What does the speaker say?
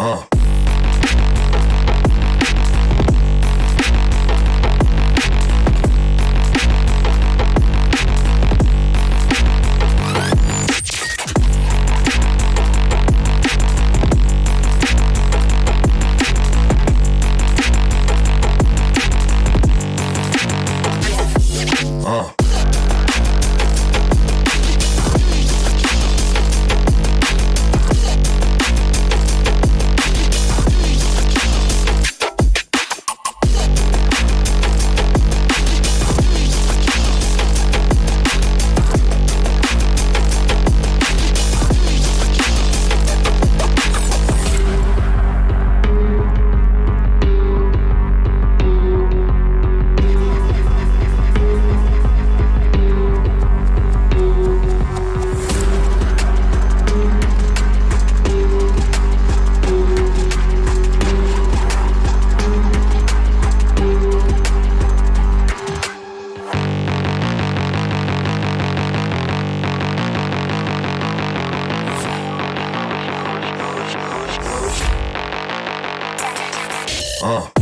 Uh. Uh.